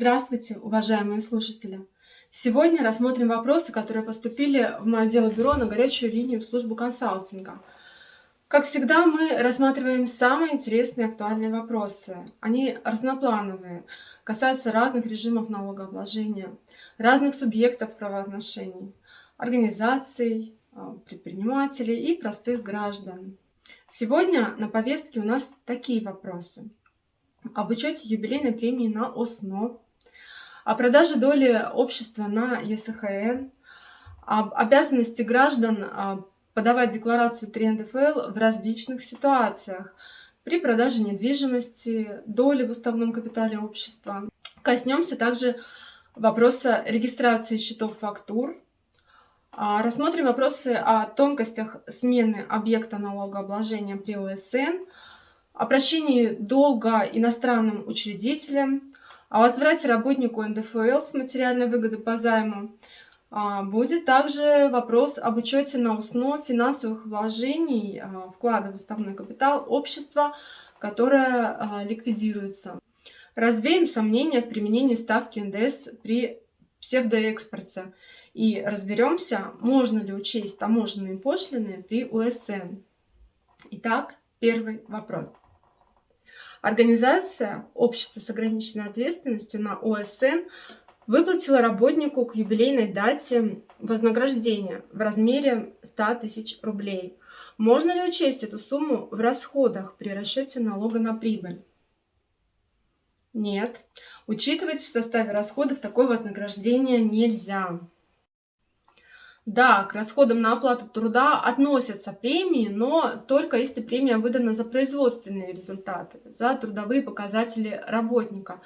Здравствуйте, уважаемые слушатели! Сегодня рассмотрим вопросы, которые поступили в мое дело бюро на горячую линию в службу консалтинга. Как всегда, мы рассматриваем самые интересные и актуальные вопросы. Они разноплановые, касаются разных режимов налогообложения, разных субъектов правоотношений, организаций, а, предпринимателей и простых граждан. Сегодня на повестке у нас такие вопросы – об учете юбилейной премии на ОСНО, о продаже доли общества на ЕСХН, об обязанности граждан а, подавать декларацию 3 НДФЛ в различных ситуациях при продаже недвижимости, доли в уставном капитале общества. Коснемся также вопроса регистрации счетов фактур, а, рассмотрим вопросы о тонкостях смены объекта налогообложения при ОСН, о прощении долга иностранным учредителям, о возврате работнику НДФЛ с материальной выгоды по займу. А, будет также вопрос об учете на УСНО финансовых вложений, а, вклада в уставной капитал общества, которое а, ликвидируется. Развеем сомнения в применении ставки НДС при псевдоэкспорте и разберемся, можно ли учесть таможенные пошлины при УСН. Итак, первый вопрос. Организация Общество с ограниченной ответственностью на ОСН выплатила работнику к юбилейной дате вознаграждение в размере 100 тысяч рублей. Можно ли учесть эту сумму в расходах при расчете налога на прибыль? Нет. Учитывать в составе расходов такое вознаграждение нельзя. Да, к расходам на оплату труда относятся премии, но только если премия выдана за производственные результаты, за трудовые показатели работника.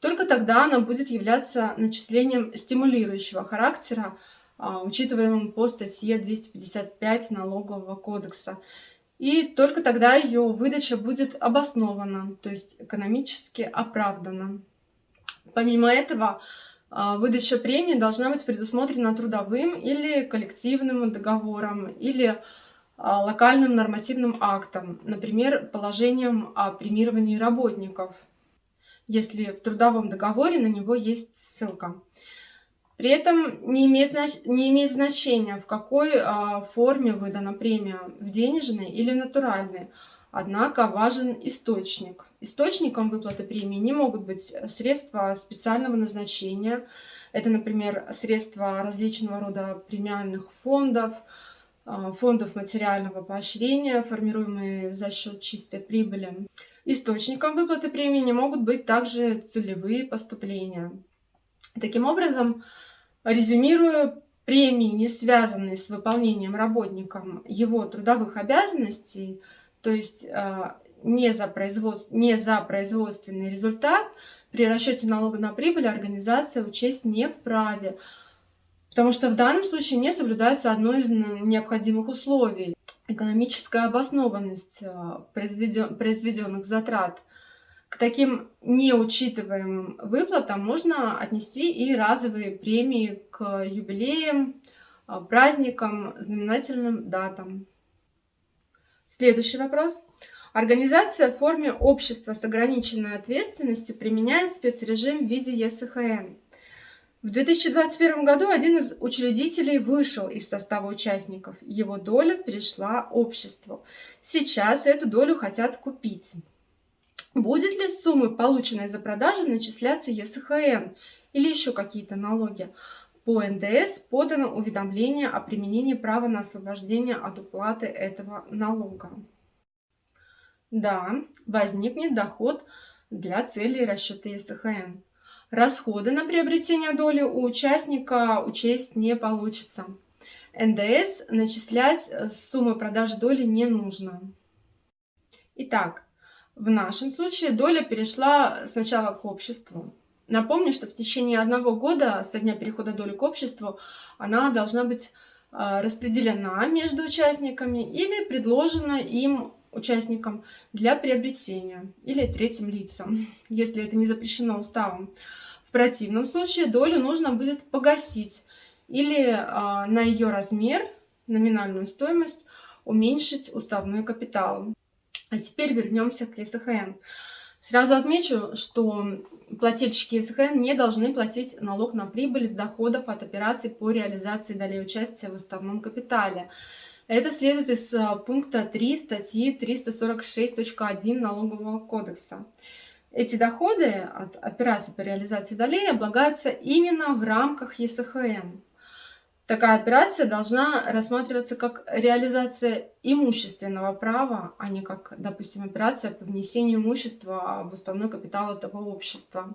Только тогда она будет являться начислением стимулирующего характера, а, учитываемым по статье 255 Налогового кодекса. И только тогда ее выдача будет обоснована, то есть экономически оправдана. Помимо этого, выдача премии должна быть предусмотрена трудовым или коллективным договором, или а, локальным нормативным актом, например, положением о премировании работников, если в трудовом договоре на него есть ссылка. При этом не имеет, не имеет значения, в какой а, форме выдана премия, в денежной или натуральной. Однако важен источник. Источником выплаты премии не могут быть средства специального назначения. Это, например, средства различного рода премиальных фондов, а, фондов материального поощрения, формируемые за счет чистой прибыли. Источником выплаты премии не могут быть также целевые поступления. Таким образом, резюмируя премии, не связанные с выполнением работником его трудовых обязанностей, то есть а, не за, производств, не за производственный результат, при расчете налога на прибыль организация учесть не вправе, потому что в данном случае не соблюдается одно из необходимых условий – экономическая обоснованность а, произведенных затрат. К таким неучитываемым выплатам можно отнести и разовые премии к юбилеям, а, праздникам, знаменательным датам. Следующий вопрос. Организация в форме общества с ограниченной ответственностью применяет спецрежим в виде ЕСХН. В 2021 году один из учредителей вышел из состава участников. Его доля перешла обществу. Сейчас эту долю хотят купить. Будет ли суммы, полученные за продажу, начисляться ЕСХН или еще какие-то налоги? По НДС подано уведомление о применении права на освобождение от уплаты этого налога. Да, возникнет доход для целей расчета ЕСХН. Расходы на приобретение доли у участника учесть не получится. НДС начислять с суммы продажи доли не нужно. Итак, в нашем случае доля перешла сначала к обществу. Напомню, что в течение одного года со дня перехода доли к обществу она должна быть а, распределена между участниками или предложена им участникам для приобретения или третьим лицам, если это не запрещено уставом. В противном случае долю нужно будет погасить или э, на ее размер, номинальную стоимость, уменьшить уставной капитал. А теперь вернемся к СХН. Сразу отмечу, что плательщики СХН не должны платить налог на прибыль с доходов от операций по реализации долей участия в уставном капитале. Это следует из а, пункта 3 статьи 346.1 Налогового кодекса. Эти доходы от операций по реализации долей облагаются именно в рамках ЕСХН. Такая операция должна рассматриваться как реализация имущественного права, а не как, допустим, операция по внесению имущества в уставной капитал этого общества.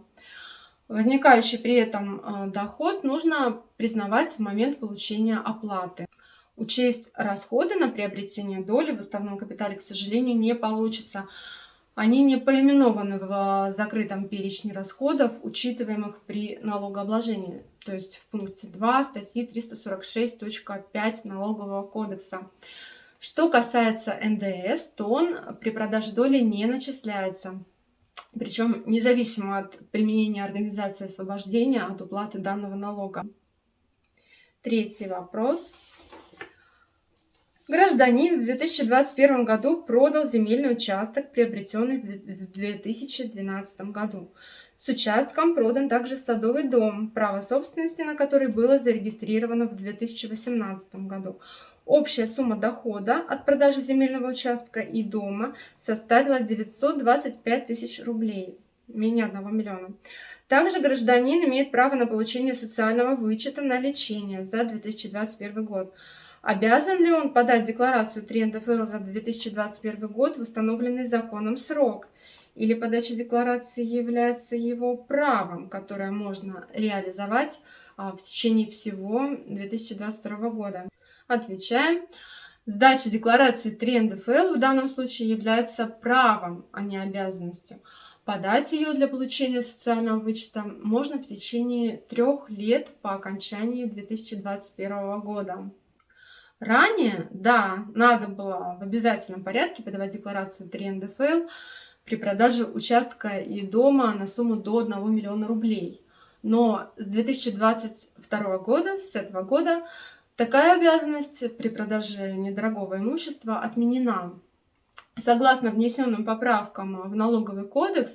Возникающий при этом э, доход нужно признавать в момент получения оплаты. Учесть расходы на приобретение доли в уставном капитале, к сожалению, не получится. Они не поименованы в закрытом перечне расходов, учитываемых при налогообложении, то есть в пункте 2 статьи 346.5 Налогового кодекса. Что касается НДС, то он при продаже доли не начисляется, причем независимо от применения организации освобождения от уплаты данного налога. Третий вопрос. Гражданин в 2021 году продал земельный участок, приобретенный в 2012 году. С участком продан также садовый дом, право собственности на который было зарегистрировано в 2018 году. Общая сумма дохода от продажи земельного участка и дома составила 925 тысяч рублей, менее 1 миллиона. Также гражданин имеет право на получение социального вычета на лечение за 2021 год. Обязан ли он подать декларацию 3 НДФЛ за 2021 год в установленный законом срок? Или подача декларации является его правом, которое можно реализовать а, в течение всего 2022 года? Отвечаем. Сдача декларации 3 НДФЛ в данном случае является правом, а не обязанностью. Подать ее для получения социального вычета можно в течение трех лет по окончании 2021 года. Ранее, да, надо было в обязательном порядке подавать декларацию 3 НДФЛ при продаже участка и дома на сумму до 1 миллиона рублей. Но с 2022 года, с этого года, такая обязанность при продаже недорогого имущества отменена. Согласно внесенным поправкам в налоговый кодекс,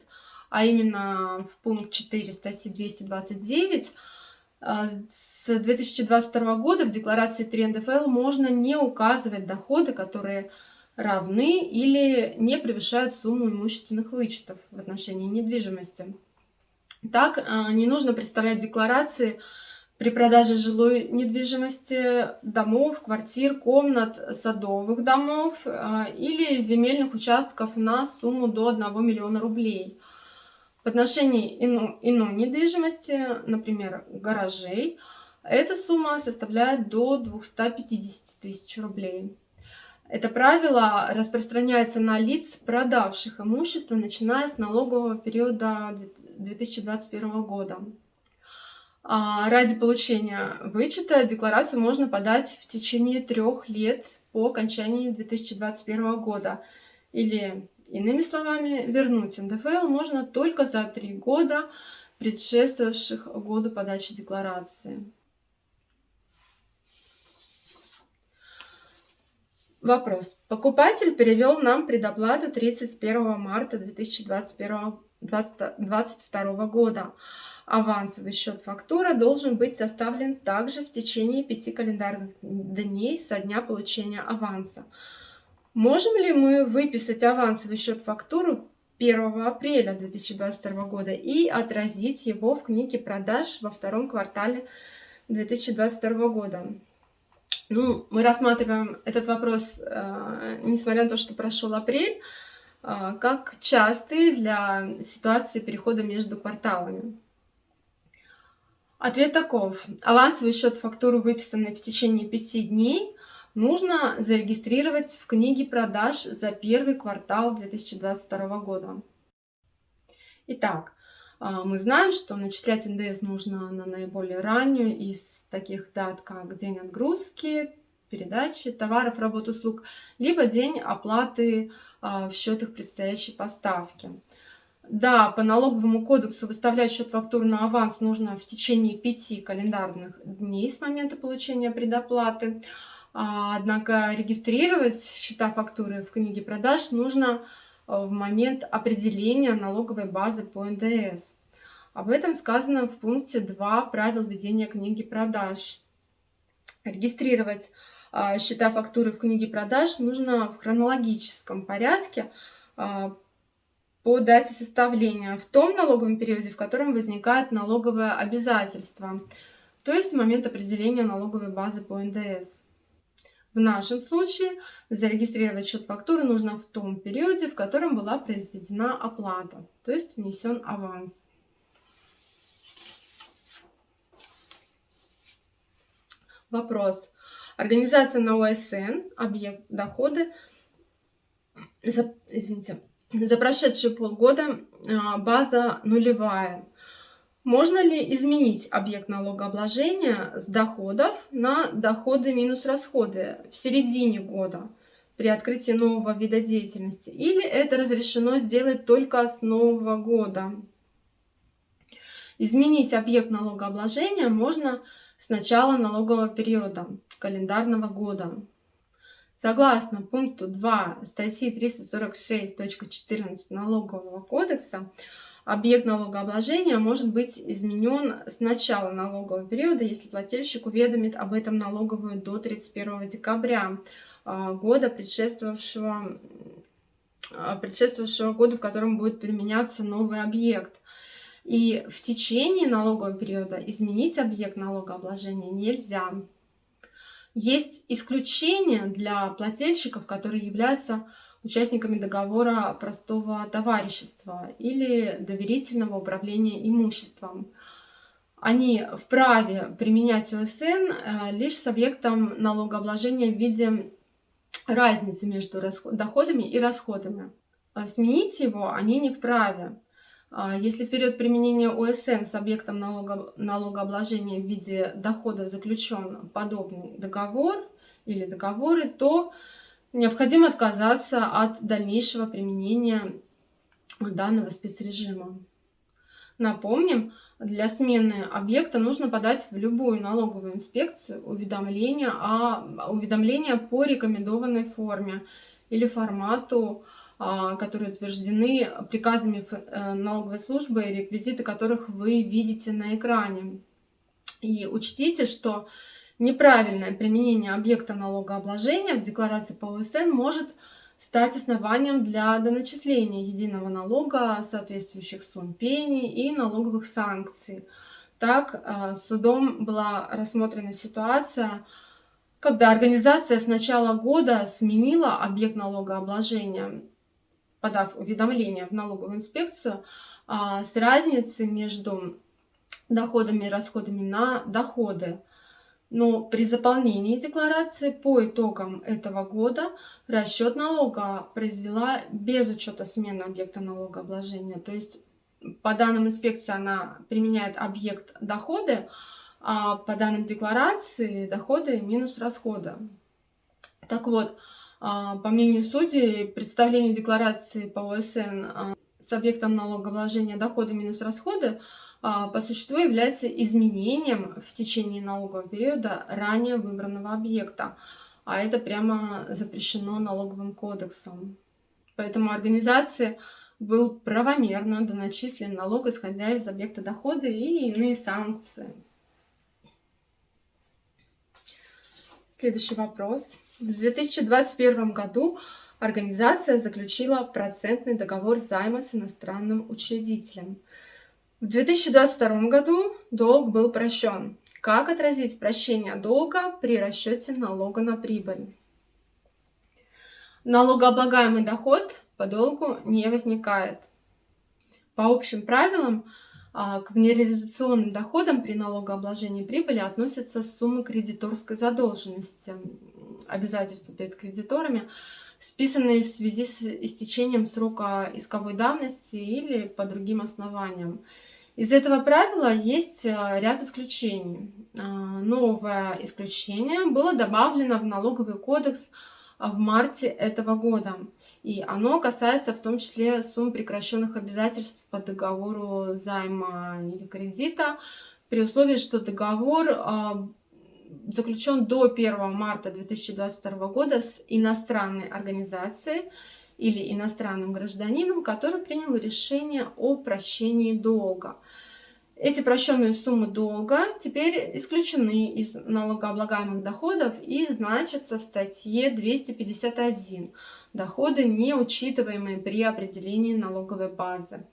а именно в пункт 4 статьи 229, а, с 2022 года в декларации 3 НДФЛ можно не указывать доходы, которые равны или не превышают сумму имущественных вычетов в отношении недвижимости. Так, а, не нужно представлять декларации при продаже жилой недвижимости, домов, квартир, комнат, садовых домов а, или земельных участков на сумму до 1 миллиона рублей – в отношении иной, иной недвижимости, например, гаражей, эта сумма составляет до 250 тысяч рублей. Это правило распространяется на лиц, продавших имущество, начиная с налогового периода 2021 года. А ради получения вычета декларацию можно подать в течение трех лет по окончании 2021 года или Иными словами, вернуть НДФЛ можно только за три года, предшествовавших году подачи декларации. Вопрос. Покупатель перевел нам предоплату 31 марта 2022 года. Авансовый счет фактура должен быть составлен также в течение пяти календарных дней со дня получения аванса. Можем ли мы выписать авансовый счет фактуру 1 апреля 2022 года и отразить его в книге продаж во втором квартале 2022 года? Ну, мы рассматриваем этот вопрос, э, несмотря на то, что прошел апрель, э, как частый для ситуации перехода между кварталами. Ответ таков. Авансовый счет фактуру, выписанный в течение 5 дней, нужно зарегистрировать в книге продаж за первый квартал 2022 года. Итак, а, мы знаем, что начислять НДС нужно на наиболее раннюю из таких дат, как день отгрузки, передачи товаров, работ, услуг, либо день оплаты а, в счетах предстоящей поставки. Да, по налоговому кодексу выставлять счет фактур на аванс нужно в течение пяти календарных дней с момента получения предоплаты. А, однако регистрировать счета фактуры в книге продаж нужно в момент определения налоговой базы по НДС. Об этом сказано в пункте 2 правил ведения книги продаж. Регистрировать а, счета фактуры в книге продаж нужно в хронологическом порядке а, по дате составления в том налоговом периоде, в котором возникает налоговое обязательство, то есть в момент определения налоговой базы по НДС. В нашем случае зарегистрировать счет фактуры нужно в том периоде, в котором была произведена оплата, то есть внесен аванс. Вопрос. Организация на ОСН, объект доходы, за, извините, за прошедшие полгода а, база нулевая. Можно ли изменить объект налогообложения с доходов на доходы минус расходы в середине года при открытии нового вида деятельности? Или это разрешено сделать только с нового года? Изменить объект налогообложения можно с начала налогового периода календарного года. Согласно пункту 2 статьи 346.14 Налогового кодекса, объект налогообложения может быть изменен с начала налогового периода, если плательщик уведомит об этом налоговую до 31 декабря а, года, предшествовавшего, а, предшествовавшего года, в котором будет применяться новый объект. И в течение налогового периода изменить объект налогообложения нельзя. Есть исключения для плательщиков, которые являются участниками договора простого товарищества или доверительного управления имуществом. Они вправе применять ОСН э, лишь с объектом налогообложения в виде разницы между доходами и расходами. А сменить его они не вправе. А, если в период применения ОСН с объектом налого, налогообложения в виде дохода заключен подобный договор или договоры, то необходимо отказаться от дальнейшего применения данного спецрежима. Напомним, для смены объекта нужно подать в любую налоговую инспекцию уведомление, о, уведомление по рекомендованной форме или формату а, которые утверждены приказами э, налоговой службы, реквизиты которых вы видите на экране. И учтите, что неправильное применение объекта налогообложения в декларации по ОСН может стать основанием для доначисления единого налога, соответствующих сумм пени и налоговых санкций. Так, э, судом была рассмотрена ситуация, когда организация с начала года сменила объект налогообложения подав уведомление в налоговую инспекцию а, с разницей между доходами и расходами на доходы. Но при заполнении декларации по итогам этого года расчет налога произвела без учета смены объекта налогообложения. То есть по данным инспекции она применяет объект доходы, а по данным декларации доходы минус расходы. Так вот, а, по мнению судей, представление декларации по ОСН а, с объектом налогообложения доходы минус расходы по существу является изменением в течение налогового периода ранее выбранного объекта. А это прямо запрещено налоговым кодексом. Поэтому организации был правомерно доначислен налог, исходя из объекта дохода и иные санкции. Следующий вопрос. В 2021 году организация заключила процентный договор займа с иностранным учредителем. В 2022 году долг был прощен. Как отразить прощение долга при расчете налога на прибыль? Налогооблагаемый доход по долгу не возникает. По общим правилам, а, к нереализационным доходам при налогообложении прибыли относятся суммы кредиторской задолженности, обязательства перед кредиторами, списанные в связи с истечением срока исковой давности или по другим основаниям. Из этого правила есть а, ряд исключений. А, новое исключение было добавлено в налоговый кодекс в марте этого года. И оно касается в том числе сумм прекращенных обязательств по договору займа или кредита, при условии, что договор а, заключен до 1 марта 2022 года с иностранной организацией или иностранным гражданином, который принял решение о прощении долга. Эти прощенные суммы долга теперь исключены из налогооблагаемых доходов и значатся в статье 251 «Доходы, не учитываемые при определении налоговой базы».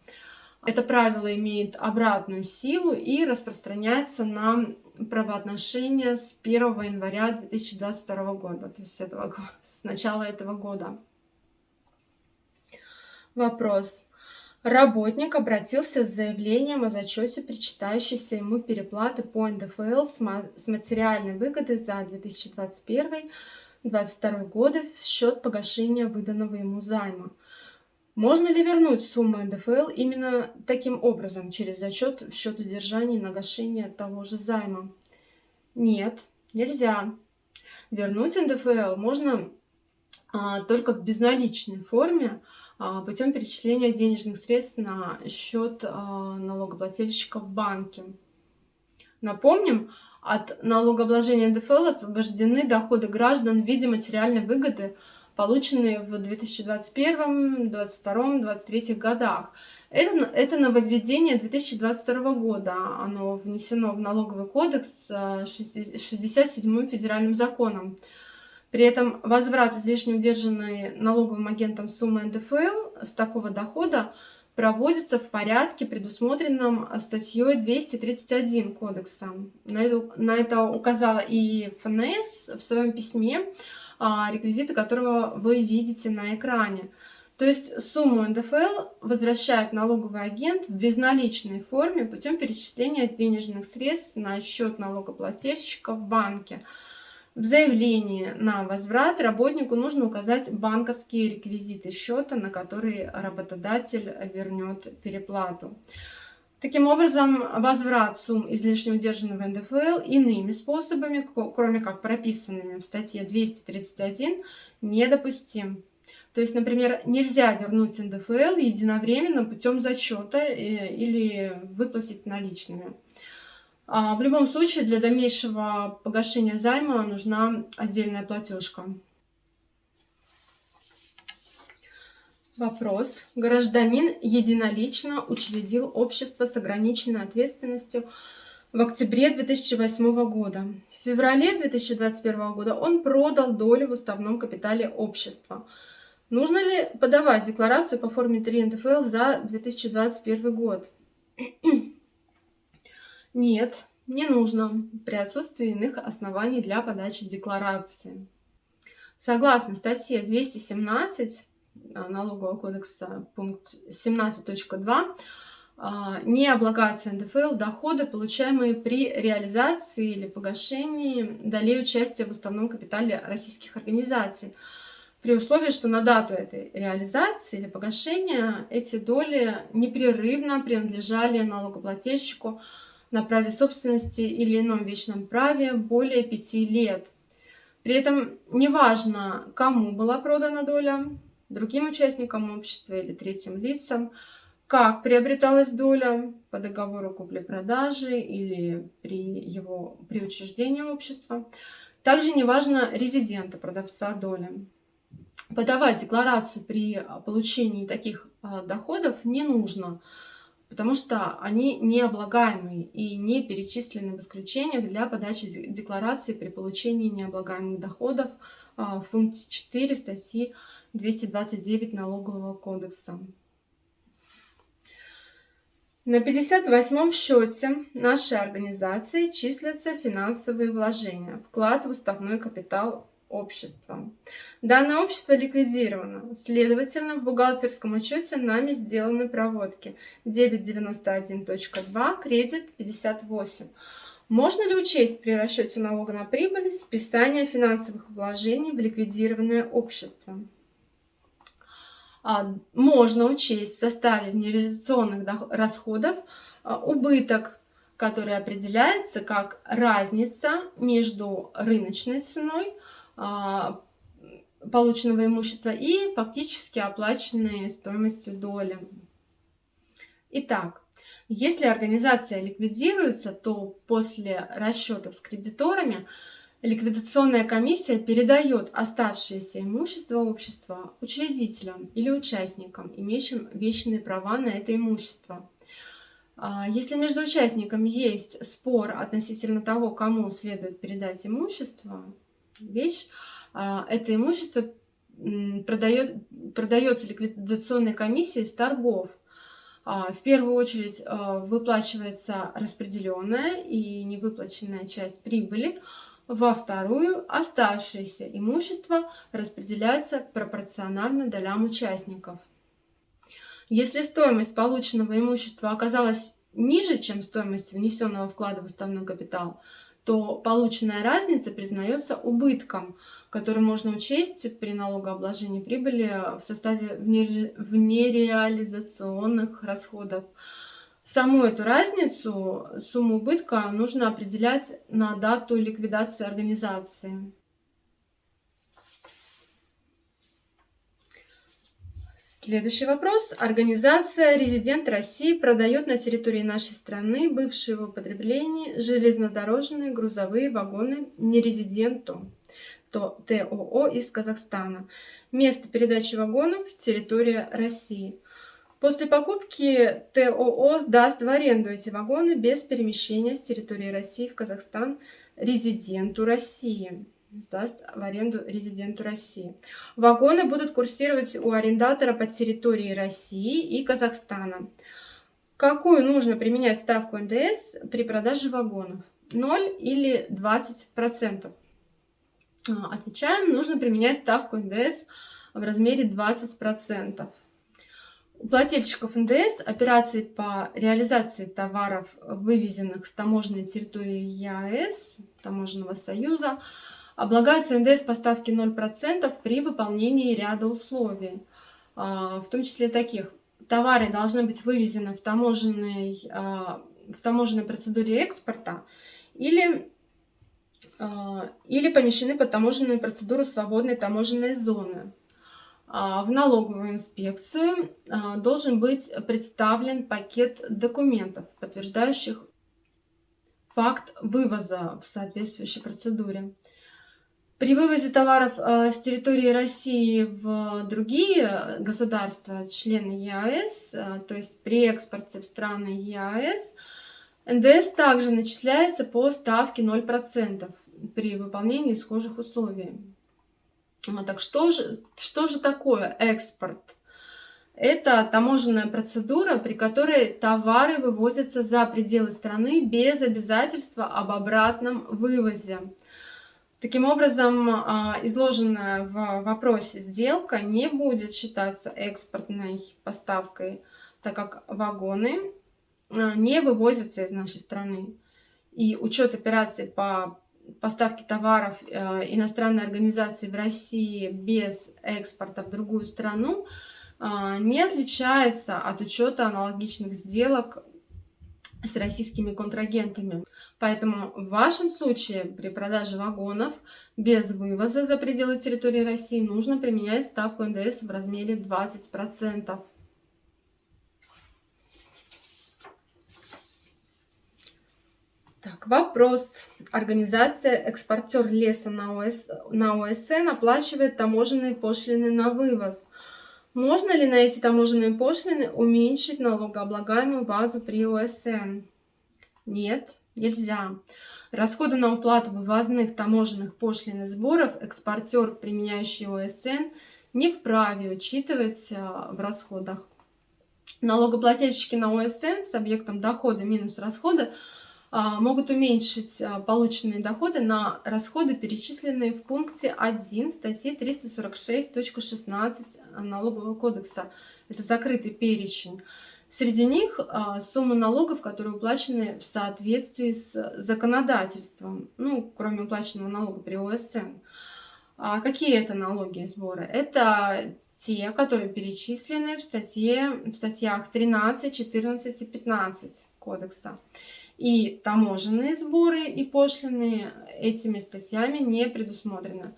Это правило имеет обратную силу и распространяется на правоотношения с 1 января 2022 года, то есть этого, с начала этого года. Вопрос. Работник обратился с заявлением о зачете причитающейся ему переплаты по НДФЛ с материальной выгоды за 2021-2022 годы в счет погашения выданного ему займа. Можно ли вернуть сумму НДФЛ именно таким образом, через зачет в счет удержания и нагашения того же займа? Нет, нельзя. Вернуть НДФЛ можно а, только в безналичной форме, а, путем перечисления денежных средств на счет а, налогоплательщика в банке. Напомним, от налогообложения НДФЛ освобождены доходы граждан в виде материальной выгоды, полученные в 2021, 2022, 2023 годах. Это, это нововведение 2022 года. Оно внесено в налоговый кодекс 67 а, федеральным законом. При этом возврат излишне удержанной налоговым агентом суммы НДФЛ с такого дохода проводится в порядке, предусмотренном статьей 231 Кодекса. На это, на это указала и ФНС в своем письме, реквизиты которого вы видите на экране. То есть сумму НДФЛ возвращает налоговый агент в безналичной форме путем перечисления денежных средств на счет налогоплательщика в банке – в заявлении на возврат работнику нужно указать банковские реквизиты счета, на который работодатель вернет переплату. Таким образом, возврат сумм излишне удержанного НДФЛ иными способами, кроме как прописанными в статье 231, недопустим. То есть, например, нельзя вернуть НДФЛ единовременно путем зачета э, или выплатить наличными. А, в любом случае, для дальнейшего погашения займа нужна отдельная платежка. Вопрос. Гражданин единолично учредил общество с ограниченной ответственностью в октябре 2008 года. В феврале 2021 года он продал долю в уставном капитале общества. Нужно ли подавать декларацию по форме 3 НДФЛ за 2021 год? Нет, не нужно при отсутствии иных оснований для подачи декларации. Согласно статье 217 а, Налогового кодекса, пункт 17.2, а, не облагаются НДФЛ доходы, получаемые при реализации или погашении долей участия в уставном капитале российских организаций, при условии, что на дату этой реализации или погашения эти доли непрерывно принадлежали налогоплательщику на праве собственности или ином вечном праве более пяти лет. При этом неважно, кому была продана доля, другим участникам общества или третьим лицам, как приобреталась доля по договору купли-продажи или при его при учреждении общества. Также неважно резидента продавца доли. Подавать декларацию при получении таких а, доходов не нужно потому что они не облагаемые и не перечислены в исключениях для подачи декларации при получении необлагаемых доходов а, в пункте 4 статьи 229 Налогового кодекса. На 58-м счете нашей организации числятся финансовые вложения, вклад в уставной капитал общества. Данное общество ликвидировано. Следовательно, в бухгалтерском учете нами сделаны проводки. Дебет 91.2, кредит 58. Можно ли учесть при расчете налога на прибыль списание финансовых вложений в ликвидированное общество? А, можно учесть в составе нереализационных расходов а, убыток, который определяется как разница между рыночной ценой а, полученного имущества и фактически оплаченные стоимостью доли. Итак, если организация ликвидируется, то после расчетов с кредиторами ликвидационная комиссия передает оставшееся имущество общества учредителям или участникам, имеющим вечные права на это имущество. А, если между участниками есть спор относительно того, кому следует передать имущество, вещь, а, это имущество продает, продается ликвидационной комиссией с торгов. А, в первую очередь выплачивается распределенная и невыплаченная часть прибыли, во вторую оставшееся имущество распределяется пропорционально долям участников. Если стоимость полученного имущества оказалась ниже, чем стоимость внесенного вклада в уставной капитал, то полученная разница признается убытком, который можно учесть при налогообложении прибыли в составе внереализационных расходов. Саму эту разницу, сумму убытка, нужно определять на дату ликвидации организации. Следующий вопрос. Организация «Резидент России» продает на территории нашей страны бывшие в употреблении железнодорожные грузовые вагоны нерезиденту, то ТОО из Казахстана. Место передачи вагонов – территория России. После покупки ТОО сдаст в аренду эти вагоны без перемещения с территории России в Казахстан резиденту России сдаст в аренду резиденту России. Вагоны будут курсировать у арендатора по территории России и Казахстана. Какую нужно применять ставку НДС при продаже вагонов? 0 или 20%? А, отвечаем, нужно применять ставку НДС в размере 20%. Плательщиков НДС операции по реализации товаров, вывезенных с таможенной территории ЕАЭС, Таможенного союза, Облагаются НДС по ставке 0% при выполнении ряда условий, а, в том числе таких. Товары должны быть вывезены в таможенной, а, в таможенной процедуре экспорта или, а, или помещены под таможенную процедуру свободной таможенной зоны. В налоговую инспекцию должен быть представлен пакет документов, подтверждающих факт вывоза в соответствующей процедуре. При вывозе товаров э, с территории России в другие государства, члены ЕАЭС, то есть при экспорте в страны ЕАЭС, НДС также начисляется по ставке 0% при выполнении схожих условий. Так что же, что же такое экспорт? Это таможенная процедура, при которой товары вывозятся за пределы страны без обязательства об обратном вывозе. Таким образом, а, изложенная в вопросе сделка не будет считаться экспортной поставкой, так как вагоны а, не вывозятся из нашей страны. И учет операций по поставке товаров а, иностранной организации в России без экспорта в другую страну не отличается от учета аналогичных сделок с российскими контрагентами. Поэтому в вашем случае при продаже вагонов без вывоза за пределы территории России нужно применять ставку НДС в размере 20%. Так, вопрос. Организация «Экспортер леса» на, ОС, на ОСН оплачивает таможенные пошлины на вывоз. Можно ли на эти таможенные пошлины уменьшить налогооблагаемую базу при ОСН? Нет, нельзя. Расходы на уплату вывозных таможенных пошлин и сборов экспортер, применяющий ОСН, не вправе учитывать в расходах. Налогоплательщики на ОСН с объектом дохода минус расходы могут уменьшить а, полученные доходы на расходы, перечисленные в пункте 1 статьи 346.16 налогового кодекса. Это закрытый перечень. Среди них а, суммы налогов, которые уплачены в соответствии с законодательством, ну, кроме уплаченного налога при ОСН. А какие это налоги и сборы? Это те, которые перечислены в, статье, в статьях 13, 14 и 15 кодекса. И таможенные сборы и пошлины этими статьями не предусмотрены.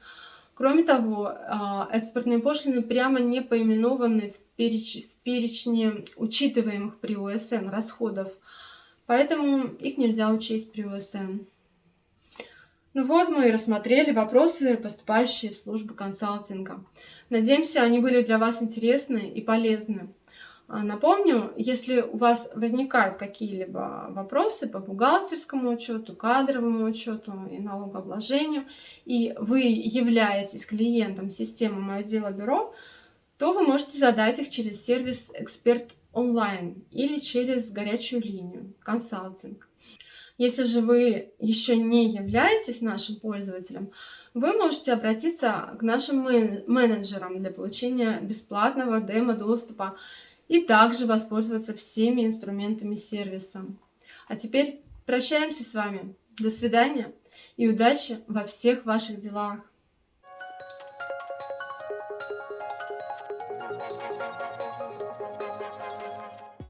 Кроме того, а, экспортные пошлины прямо не поименованы в, переч... в перечне учитываемых при ОСН расходов, поэтому их нельзя учесть при ОСН. Ну вот мы и рассмотрели вопросы, поступающие в службу консалтинга. Надеемся, они были для вас интересны и полезны. А, напомню, если у вас возникают какие-либо вопросы по бухгалтерскому учету, кадровому учету и налогообложению, и вы являетесь клиентом системы «Мое дело бюро», то вы можете задать их через сервис «Эксперт онлайн» или через горячую линию «Консалтинг». Если же вы еще не являетесь нашим пользователем, вы можете обратиться к нашим менеджерам для получения бесплатного демо-доступа и также воспользоваться всеми инструментами сервиса. А теперь прощаемся с вами. До свидания и удачи во всех ваших делах.